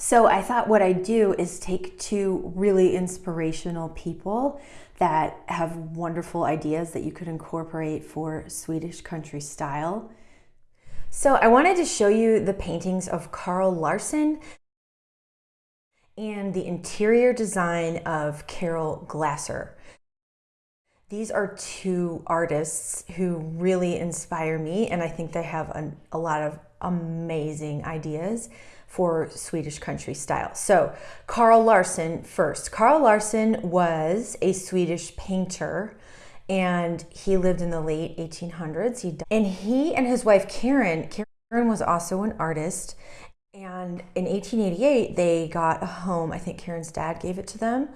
So I thought what I'd do is take two really inspirational people that have wonderful ideas that you could incorporate for Swedish country style. So I wanted to show you the paintings of Carl Larsson and the interior design of Carol Glasser. These are two artists who really inspire me and I think they have a, a lot of amazing ideas for Swedish country style. So Carl Larsson first. Carl Larsson was a Swedish painter and he lived in the late 1800s. He and he and his wife Karen, Karen was also an artist. And in 1888, they got a home. I think Karen's dad gave it to them.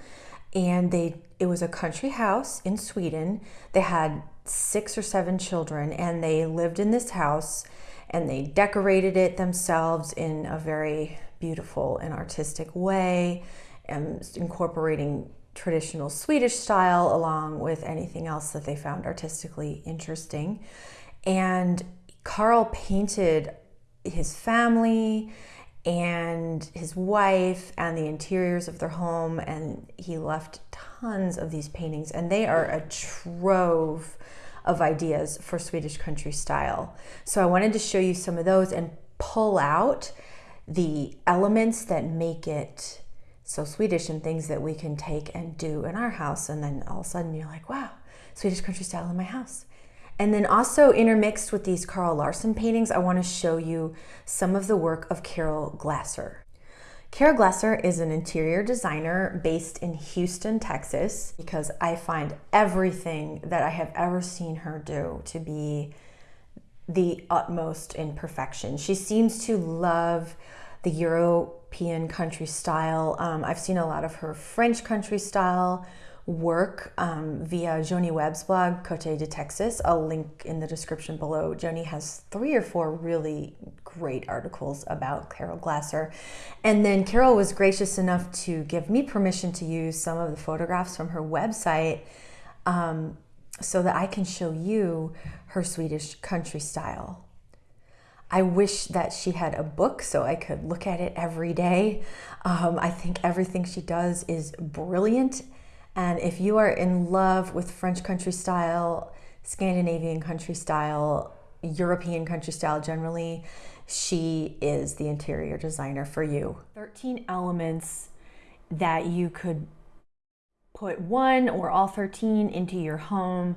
And they it was a country house in Sweden. They had six or seven children and they lived in this house and they decorated it themselves in a very beautiful and artistic way um, and incorporating traditional Swedish style along with anything else that they found artistically interesting. And Carl painted his family and his wife and the interiors of their home and he left tons of these paintings and they are a trove of ideas for Swedish country style. So I wanted to show you some of those and pull out the elements that make it so Swedish and things that we can take and do in our house. And then all of a sudden you're like, wow, Swedish country style in my house. And then also intermixed with these Carl Larsson paintings, I want to show you some of the work of Carol Glasser. Carol Glasser is an interior designer based in Houston, Texas, because I find everything that I have ever seen her do to be the utmost in perfection. She seems to love the European country style. Um, I've seen a lot of her French country style work um, via Joni Webb's blog, Cote de Texas. I'll link in the description below. Joni has three or four really great articles about Carol Glasser. And then Carol was gracious enough to give me permission to use some of the photographs from her website um, so that I can show you her Swedish country style. I wish that she had a book so I could look at it every day. Um, I think everything she does is brilliant and if you are in love with French country style, Scandinavian country style, European country style generally, she is the interior designer for you. 13 elements that you could put one or all 13 into your home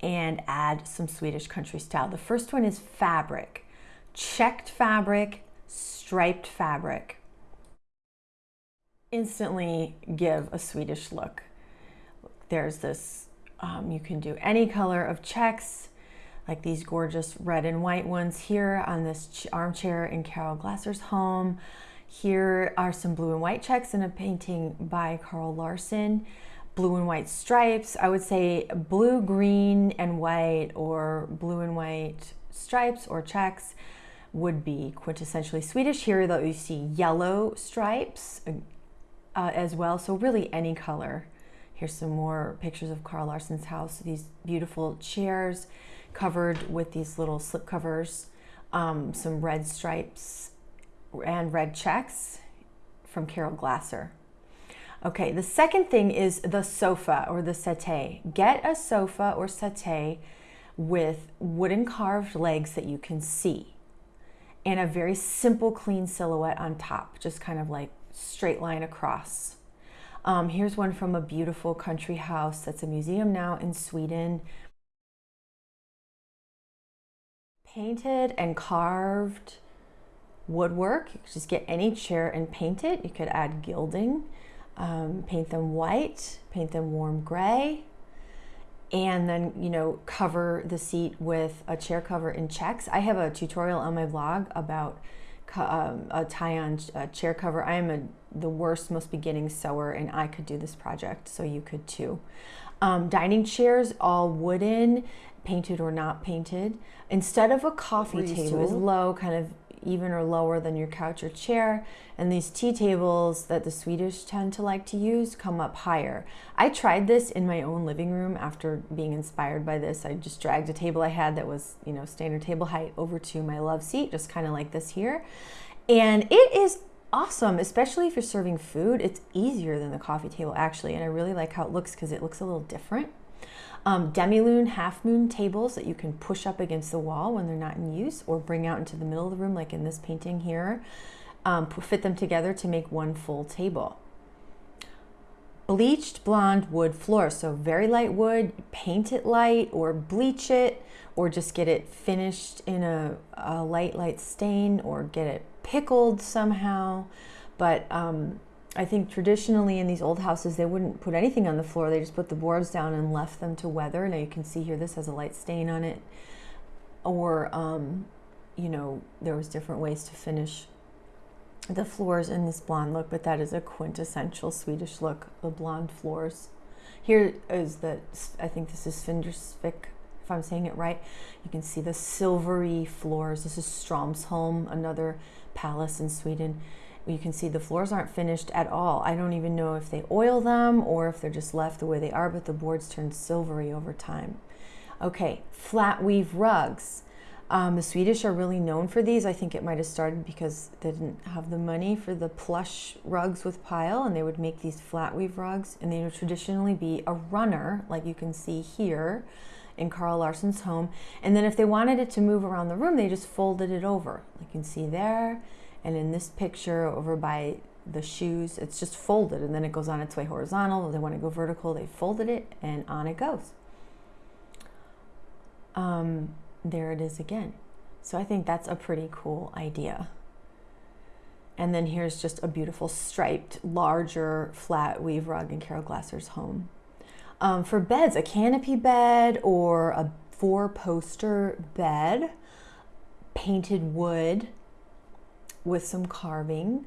and add some Swedish country style. The first one is fabric, checked fabric, striped fabric. Instantly give a Swedish look. There's this, um, you can do any color of checks, like these gorgeous red and white ones here on this armchair in Carol Glasser's home. Here are some blue and white checks in a painting by Carl Larsson. Blue and white stripes. I would say blue, green, and white or blue and white stripes or checks would be quintessentially Swedish. Here though you see yellow stripes uh, as well. So really any color Here's some more pictures of Carl Larsson's house. These beautiful chairs covered with these little slip covers, um, some red stripes and red checks from Carol Glasser. Okay, the second thing is the sofa or the settee. Get a sofa or settee with wooden carved legs that you can see and a very simple clean silhouette on top, just kind of like straight line across. Um, here's one from a beautiful country house that's a museum now in Sweden. Painted and carved woodwork. You could just get any chair and paint it. You could add gilding, um, paint them white, paint them warm gray, and then, you know, cover the seat with a chair cover in checks. I have a tutorial on my blog about um, a tie-on uh, chair cover. I am a, the worst, most beginning sewer, and I could do this project, so you could too. Um, dining chairs, all wooden, painted or not painted. Instead of a coffee table, is low, kind of even or lower than your couch or chair. And these tea tables that the Swedish tend to like to use come up higher. I tried this in my own living room after being inspired by this. I just dragged a table I had that was, you know, standard table height over to my love seat, just kind of like this here. And it is awesome, especially if you're serving food. It's easier than the coffee table actually, and I really like how it looks because it looks a little different. Um, demi-lune, half-moon tables that you can push up against the wall when they're not in use or bring out into the middle of the room like in this painting here. Um, fit them together to make one full table. Bleached blonde wood floor, so very light wood, paint it light or bleach it or just get it finished in a, a light, light stain or get it pickled somehow. But um, I think traditionally in these old houses, they wouldn't put anything on the floor. They just put the boards down and left them to weather. Now you can see here, this has a light stain on it. Or, um, you know, there was different ways to finish the floors in this blonde look, but that is a quintessential Swedish look, the blonde floors. Here is the, I think this is Findersvik, if I'm saying it right. You can see the silvery floors. This is Stromsholm, another palace in Sweden you can see the floors aren't finished at all. I don't even know if they oil them or if they're just left the way they are, but the boards turn silvery over time. Okay, flat weave rugs. Um, the Swedish are really known for these. I think it might have started because they didn't have the money for the plush rugs with pile, and they would make these flat weave rugs, and they would traditionally be a runner, like you can see here in Carl Larsson's home. And then if they wanted it to move around the room, they just folded it over. You can see there and in this picture over by the shoes, it's just folded and then it goes on its way horizontal. They want to go vertical, they folded it and on it goes. Um, there it is again. So I think that's a pretty cool idea. And then here's just a beautiful striped, larger flat weave rug in Carol Glasser's home. Um, for beds, a canopy bed or a four poster bed, painted wood, with some carving,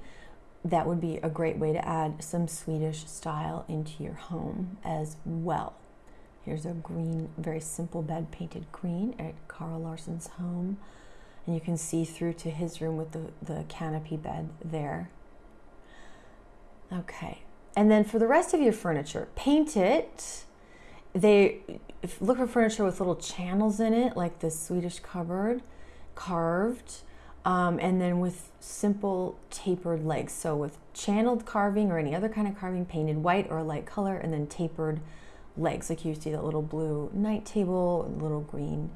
that would be a great way to add some Swedish style into your home as well. Here's a green, very simple bed painted green at Carl Larsson's home. And you can see through to his room with the, the canopy bed there. Okay. And then for the rest of your furniture, paint it. They look for furniture with little channels in it, like the Swedish cupboard, carved um, and then with simple tapered legs. So with channeled carving or any other kind of carving, painted white or a light color, and then tapered legs. Like you see that little blue night table, little green,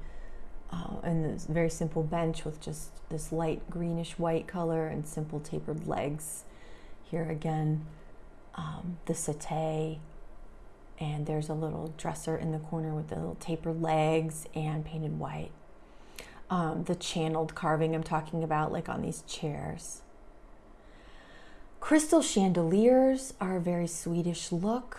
uh, and this very simple bench with just this light greenish white color and simple tapered legs. Here again, um, the settee, and there's a little dresser in the corner with the little tapered legs and painted white um, the channeled carving I'm talking about, like on these chairs. Crystal chandeliers are a very Swedish look.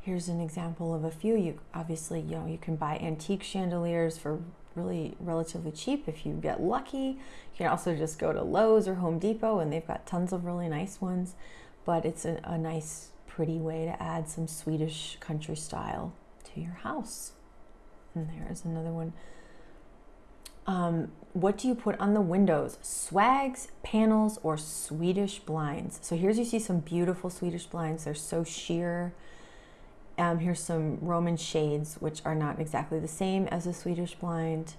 Here's an example of a few. You obviously, you know, you can buy antique chandeliers for really relatively cheap if you get lucky. You can also just go to Lowe's or Home Depot and they've got tons of really nice ones. But it's a, a nice, pretty way to add some Swedish country style to your house. And there's another one um, what do you put on the windows? Swags, panels, or Swedish blinds? So here's you see some beautiful Swedish blinds. They're so sheer. Um, here's some Roman shades, which are not exactly the same as a Swedish blind.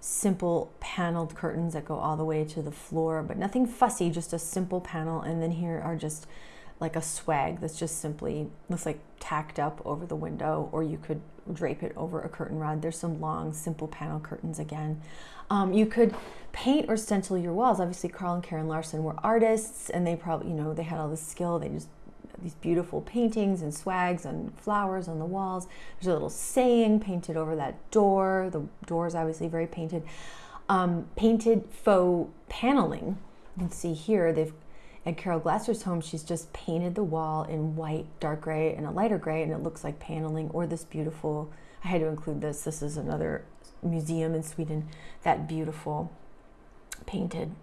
Simple paneled curtains that go all the way to the floor, but nothing fussy, just a simple panel. And then here are just like a swag that's just simply looks like tacked up over the window, or you could drape it over a curtain rod. There's some long, simple panel curtains again. Um, you could paint or stencil your walls. Obviously, Carl and Karen Larsson were artists, and they probably, you know, they had all this skill. They just these beautiful paintings and swags and flowers on the walls. There's a little saying painted over that door. The door is obviously very painted. Um, painted faux paneling. You can see here they've at Carol Glasser's home, she's just painted the wall in white, dark gray, and a lighter gray, and it looks like paneling, or this beautiful, I had to include this, this is another museum in Sweden, that beautiful painted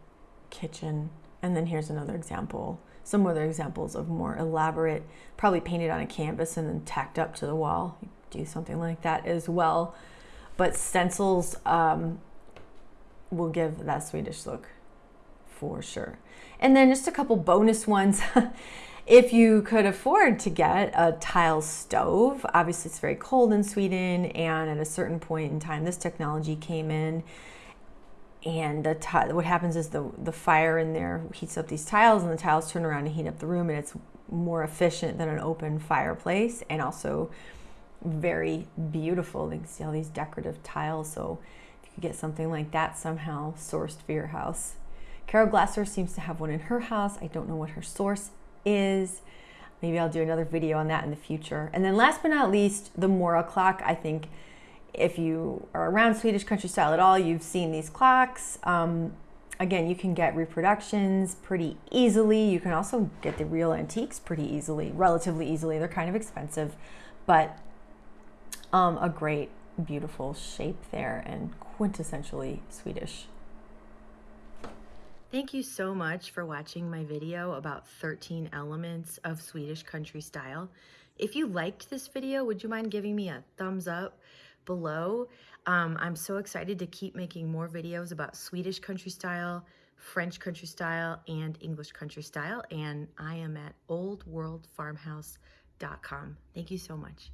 kitchen. And then here's another example, some other examples of more elaborate, probably painted on a canvas and then tacked up to the wall. do something like that as well. But stencils um, will give that Swedish look for sure. And then just a couple bonus ones. if you could afford to get a tile stove, obviously it's very cold in Sweden, and at a certain point in time, this technology came in. and what happens is the the fire in there heats up these tiles and the tiles turn around and heat up the room and it's more efficient than an open fireplace and also very beautiful you can see all these decorative tiles so if you could get something like that somehow sourced for your house carol glasser seems to have one in her house i don't know what her source is maybe i'll do another video on that in the future and then last but not least the mora clock i think if you are around Swedish country style at all, you've seen these clocks. Um, again, you can get reproductions pretty easily. You can also get the real antiques pretty easily, relatively easily. They're kind of expensive, but um, a great, beautiful shape there and quintessentially Swedish. Thank you so much for watching my video about 13 elements of Swedish country style. If you liked this video, would you mind giving me a thumbs up? below. Um, I'm so excited to keep making more videos about Swedish country style, French country style, and English country style. And I am at oldworldfarmhouse.com. Thank you so much.